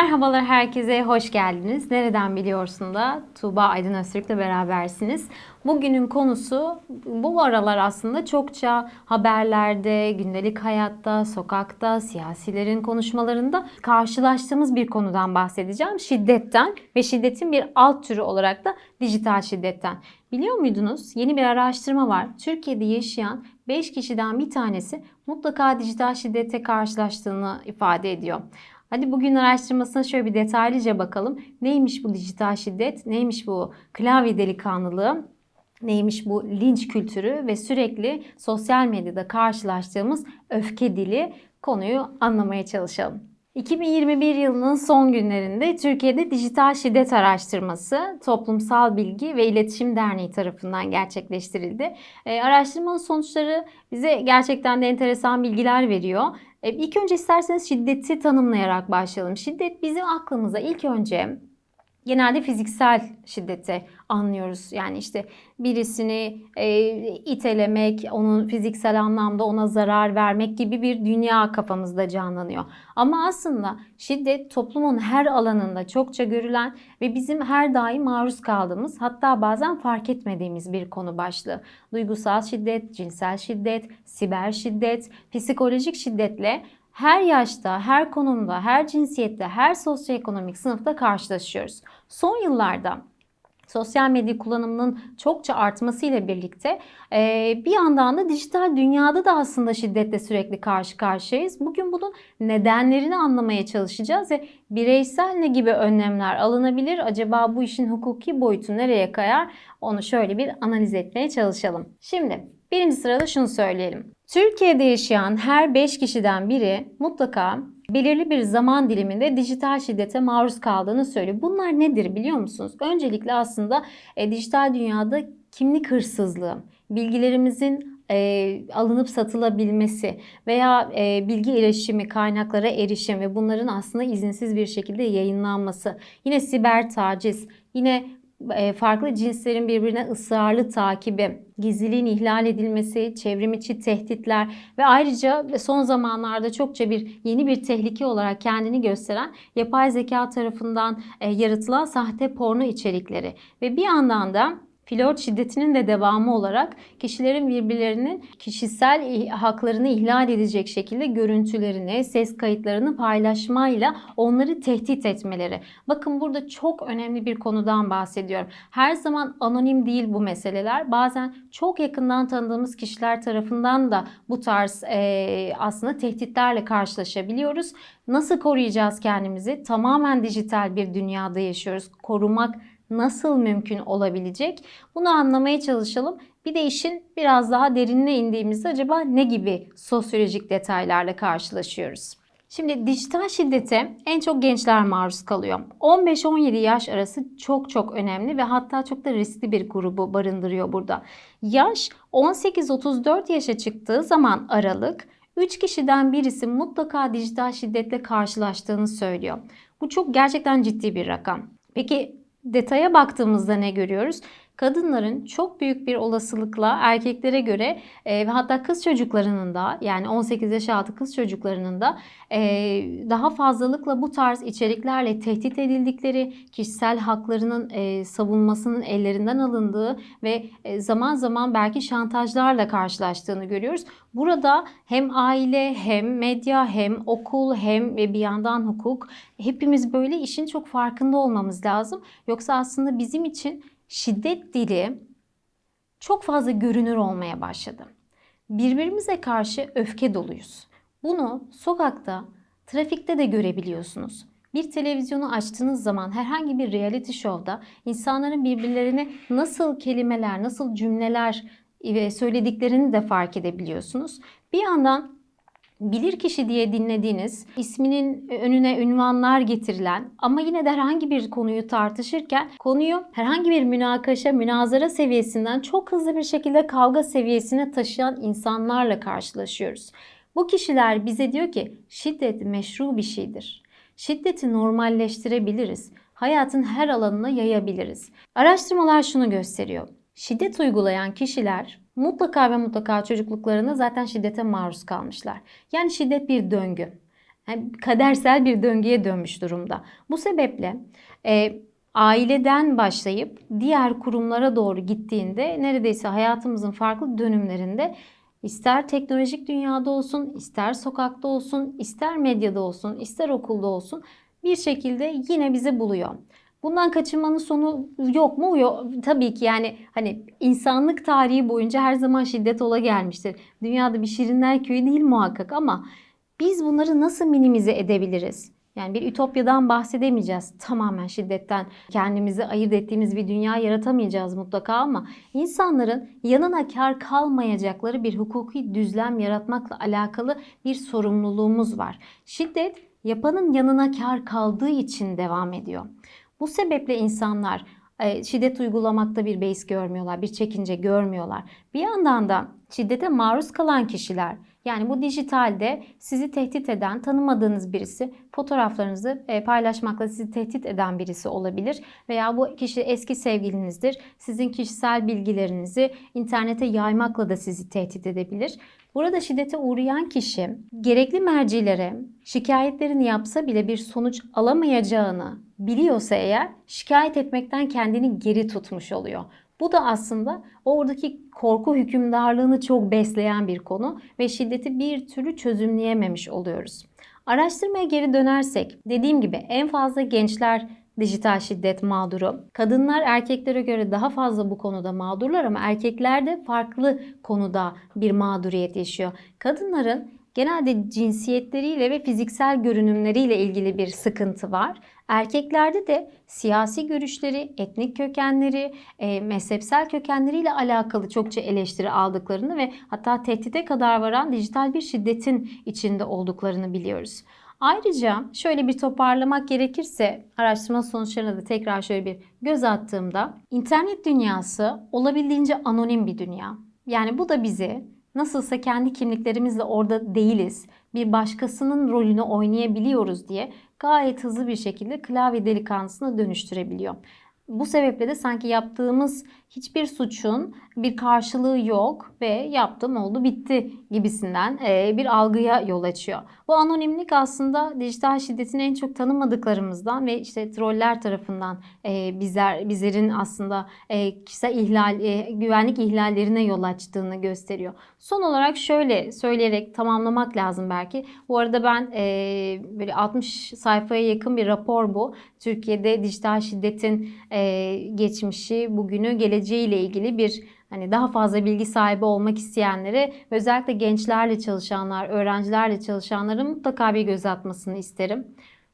Merhabalar herkese, hoş geldiniz. Nereden biliyorsun da Tuğba Aydın Öztürk'le berabersiniz. Bugünün konusu bu aralar aslında çokça haberlerde, gündelik hayatta, sokakta, siyasilerin konuşmalarında karşılaştığımız bir konudan bahsedeceğim. Şiddetten ve şiddetin bir alt türü olarak da dijital şiddetten. Biliyor muydunuz? Yeni bir araştırma var. Türkiye'de yaşayan 5 kişiden bir tanesi mutlaka dijital şiddete karşılaştığını ifade ediyor. Hadi bugün araştırmasına şöyle bir detaylıca bakalım. Neymiş bu dijital şiddet? Neymiş bu klavye delikanlılığı? Neymiş bu linç kültürü ve sürekli sosyal medyada karşılaştığımız öfke dili konuyu anlamaya çalışalım. 2021 yılının son günlerinde Türkiye'de dijital şiddet araştırması Toplumsal Bilgi ve İletişim Derneği tarafından gerçekleştirildi. E, araştırmanın sonuçları bize gerçekten de enteresan bilgiler veriyor. E, ilk önce isterseniz şiddeti tanımlayarak başlayalım. Şiddet bizim aklımıza ilk önce genelde fiziksel şiddeti anlıyoruz. Yani işte birisini e, itelemek, onun fiziksel anlamda ona zarar vermek gibi bir dünya kafamızda canlanıyor. Ama aslında şiddet toplumun her alanında çokça görülen ve bizim her daim maruz kaldığımız hatta bazen fark etmediğimiz bir konu başlığı. Duygusal şiddet, cinsel şiddet, siber şiddet, psikolojik şiddetle her yaşta, her konumda, her cinsiyette, her sosyoekonomik sınıfta karşılaşıyoruz. Son yıllarda sosyal medya kullanımının çokça artmasıyla birlikte bir yandan da dijital dünyada da aslında şiddetle sürekli karşı karşıyayız. Bugün bunun nedenlerini anlamaya çalışacağız ve bireysel ne gibi önlemler alınabilir? Acaba bu işin hukuki boyutu nereye kayar? Onu şöyle bir analiz etmeye çalışalım. Şimdi birinci sırada şunu söyleyelim. Türkiye'de yaşayan her 5 kişiden biri mutlaka belirli bir zaman diliminde dijital şiddete maruz kaldığını söylüyor. Bunlar nedir biliyor musunuz? Öncelikle aslında e, dijital dünyada kimlik hırsızlığı, bilgilerimizin e, alınıp satılabilmesi veya e, bilgi erişimi, kaynaklara erişim ve bunların aslında izinsiz bir şekilde yayınlanması. Yine siber taciz, yine farklı cinslerin birbirine ısrarlı takibi, gizliliğin ihlal edilmesi, çevrim içi tehditler ve ayrıca son zamanlarda çokça bir yeni bir tehlike olarak kendini gösteren yapay zeka tarafından yaratılan sahte porno içerikleri ve bir yandan da flört şiddetinin de devamı olarak kişilerin birbirlerinin kişisel haklarını ihlal edecek şekilde görüntülerini, ses kayıtlarını paylaşmayla onları tehdit etmeleri. Bakın burada çok önemli bir konudan bahsediyorum. Her zaman anonim değil bu meseleler. Bazen çok yakından tanıdığımız kişiler tarafından da bu tarz e, aslında tehditlerle karşılaşabiliyoruz. Nasıl koruyacağız kendimizi? Tamamen dijital bir dünyada yaşıyoruz. Korumak nasıl mümkün olabilecek? Bunu anlamaya çalışalım. Bir de işin biraz daha derinine indiğimizde acaba ne gibi sosyolojik detaylarla karşılaşıyoruz? Şimdi dijital şiddete en çok gençler maruz kalıyor. 15-17 yaş arası çok çok önemli ve hatta çok da riskli bir grubu barındırıyor burada. Yaş 18-34 yaşa çıktığı zaman aralık 3 kişiden birisi mutlaka dijital şiddetle karşılaştığını söylüyor. Bu çok gerçekten ciddi bir rakam. Peki detaya baktığımızda ne görüyoruz? Kadınların çok büyük bir olasılıkla erkeklere göre e, ve hatta kız çocuklarının da yani 18 yaş altı kız çocuklarının da e, daha fazlalıkla bu tarz içeriklerle tehdit edildikleri, kişisel haklarının e, savunmasının ellerinden alındığı ve e, zaman zaman belki şantajlarla karşılaştığını görüyoruz. Burada hem aile hem medya hem okul hem ve bir yandan hukuk hepimiz böyle işin çok farkında olmamız lazım. Yoksa aslında bizim için şiddet dili çok fazla görünür olmaya başladı. Birbirimize karşı öfke doluyuz. Bunu sokakta, trafikte de görebiliyorsunuz. Bir televizyonu açtığınız zaman herhangi bir reality show'da insanların birbirlerine nasıl kelimeler, nasıl cümleler söylediklerini de fark edebiliyorsunuz. Bir yandan bilir kişi diye dinlediğiniz, isminin önüne ünvanlar getirilen ama yine de herhangi bir konuyu tartışırken konuyu herhangi bir münakaşa, münazara seviyesinden çok hızlı bir şekilde kavga seviyesine taşıyan insanlarla karşılaşıyoruz. Bu kişiler bize diyor ki şiddet meşru bir şeydir. Şiddeti normalleştirebiliriz. Hayatın her alanına yayabiliriz. Araştırmalar şunu gösteriyor. Şiddet uygulayan kişiler mutlaka ve mutlaka çocukluklarında zaten şiddete maruz kalmışlar. Yani şiddet bir döngü. Yani kadersel bir döngüye dönmüş durumda. Bu sebeple e, aileden başlayıp diğer kurumlara doğru gittiğinde neredeyse hayatımızın farklı dönümlerinde ister teknolojik dünyada olsun, ister sokakta olsun, ister medyada olsun, ister okulda olsun bir şekilde yine bizi buluyor. Bundan kaçınmanın sonu yok mu? Yok. Tabii ki yani hani insanlık tarihi boyunca her zaman şiddet ola gelmiştir. Dünyada bir şirinler köyü değil muhakkak ama biz bunları nasıl minimize edebiliriz? Yani bir ütopyadan bahsedemeyeceğiz. Tamamen şiddetten kendimizi ayırt ettiğimiz bir dünya yaratamayacağız mutlaka ama insanların yanına kar kalmayacakları bir hukuki düzlem yaratmakla alakalı bir sorumluluğumuz var. Şiddet yapanın yanına kar kaldığı için devam ediyor. Bu sebeple insanlar e, şiddet uygulamakta bir beis görmüyorlar, bir çekince görmüyorlar. Bir yandan da şiddete maruz kalan kişiler yani bu dijitalde sizi tehdit eden, tanımadığınız birisi fotoğraflarınızı e, paylaşmakla sizi tehdit eden birisi olabilir. Veya bu kişi eski sevgilinizdir. Sizin kişisel bilgilerinizi internete yaymakla da sizi tehdit edebilir. Burada şiddete uğrayan kişi gerekli mercilere şikayetlerini yapsa bile bir sonuç alamayacağını biliyorsa eğer şikayet etmekten kendini geri tutmuş oluyor. Bu da aslında oradaki korku hükümdarlığını çok besleyen bir konu ve şiddeti bir türlü çözümleyememiş oluyoruz. Araştırmaya geri dönersek dediğim gibi en fazla gençler dijital şiddet mağduru. Kadınlar erkeklere göre daha fazla bu konuda mağdurlar ama erkekler de farklı konuda bir mağduriyet yaşıyor. Kadınların genelde cinsiyetleriyle ve fiziksel görünümleriyle ilgili bir sıkıntı var. Erkeklerde de siyasi görüşleri, etnik kökenleri, e, mezhepsel kökenleriyle alakalı çokça eleştiri aldıklarını ve hatta tehdide kadar varan dijital bir şiddetin içinde olduklarını biliyoruz. Ayrıca şöyle bir toparlamak gerekirse araştırma sonuçlarına da tekrar şöyle bir göz attığımda internet dünyası olabildiğince anonim bir dünya. Yani bu da bizi nasılsa kendi kimliklerimizle orada değiliz. Bir başkasının rolünü oynayabiliyoruz diye gayet hızlı bir şekilde klavye delikanlısına dönüştürebiliyor. Bu sebeple de sanki yaptığımız hiçbir suçun bir karşılığı yok ve yaptım oldu bitti gibisinden e, bir algıya yol açıyor. Bu anonimlik aslında dijital şiddetin en çok tanımadıklarımızdan ve işte troller tarafından e, bizler bizlerin aslında e, kişisel ihlal, güvenlik ihlallerine yol açtığını gösteriyor. Son olarak şöyle söyleyerek tamamlamak lazım belki. Bu arada ben böyle 60 sayfaya yakın bir rapor bu. Türkiye'de dijital şiddetin geçmişi, bugünü, geleceği ile ilgili bir hani daha fazla bilgi sahibi olmak isteyenlere ve özellikle gençlerle çalışanlar, öğrencilerle çalışanların mutlaka bir göz atmasını isterim.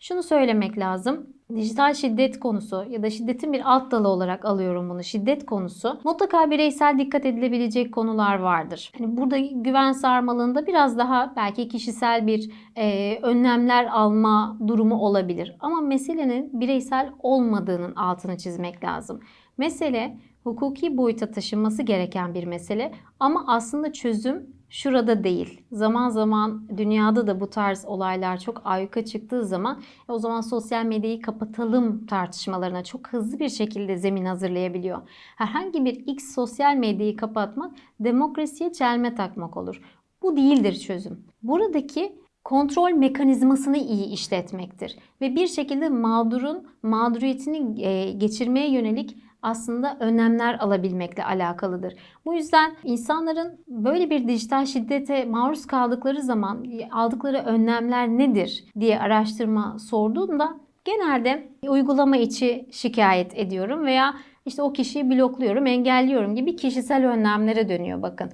Şunu söylemek lazım. Dijital şiddet konusu ya da şiddetin bir alt dalı olarak alıyorum bunu. Şiddet konusu mutlaka bireysel dikkat edilebilecek konular vardır. Hani burada güven sarmalında biraz daha belki kişisel bir e, önlemler alma durumu olabilir. Ama meselenin bireysel olmadığının altını çizmek lazım. Mesele hukuki boyuta taşınması gereken bir mesele ama aslında çözüm şurada değil. Zaman zaman dünyada da bu tarz olaylar çok ayyuka çıktığı zaman e, o zaman sosyal medyayı kapatalım tartışmalarına çok hızlı bir şekilde zemin hazırlayabiliyor. Herhangi bir X sosyal medyayı kapatmak demokrasiye çelme takmak olur. Bu değildir çözüm. Buradaki kontrol mekanizmasını iyi işletmektir ve bir şekilde mağdurun mağduriyetini e, geçirmeye yönelik aslında önlemler alabilmekle alakalıdır. Bu yüzden insanların böyle bir dijital şiddete maruz kaldıkları zaman aldıkları önlemler nedir diye araştırma sorduğumda genelde uygulama içi şikayet ediyorum veya işte o kişiyi blokluyorum, engelliyorum gibi kişisel önlemlere dönüyor bakın.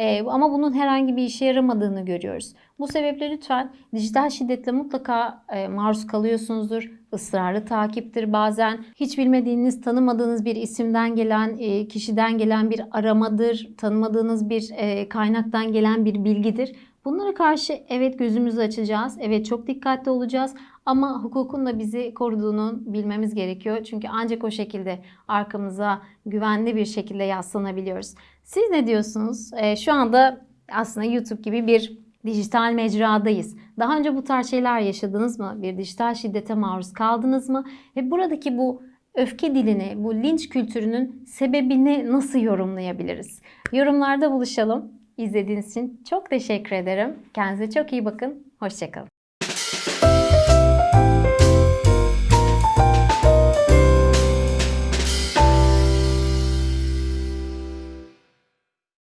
Ee, ama bunun herhangi bir işe yaramadığını görüyoruz. Bu sebeple lütfen dijital şiddetle mutlaka e, maruz kalıyorsunuzdur. Israrlı takiptir bazen. Hiç bilmediğiniz, tanımadığınız bir isimden gelen, e, kişiden gelen bir aramadır. Tanımadığınız bir e, kaynaktan gelen bir bilgidir. Bunlara karşı evet gözümüzü açacağız. Evet çok dikkatli olacağız. Ama hukukun da bizi koruduğunu bilmemiz gerekiyor. Çünkü ancak o şekilde arkamıza güvenli bir şekilde yaslanabiliyoruz. Siz ne diyorsunuz? Ee, şu anda aslında YouTube gibi bir dijital mecradayız. Daha önce bu tarz şeyler yaşadınız mı? Bir dijital şiddete maruz kaldınız mı? Ve buradaki bu öfke dilini, bu linç kültürünün sebebini nasıl yorumlayabiliriz? Yorumlarda buluşalım. İzlediğiniz için çok teşekkür ederim. Kendinize çok iyi bakın. Hoşçakalın.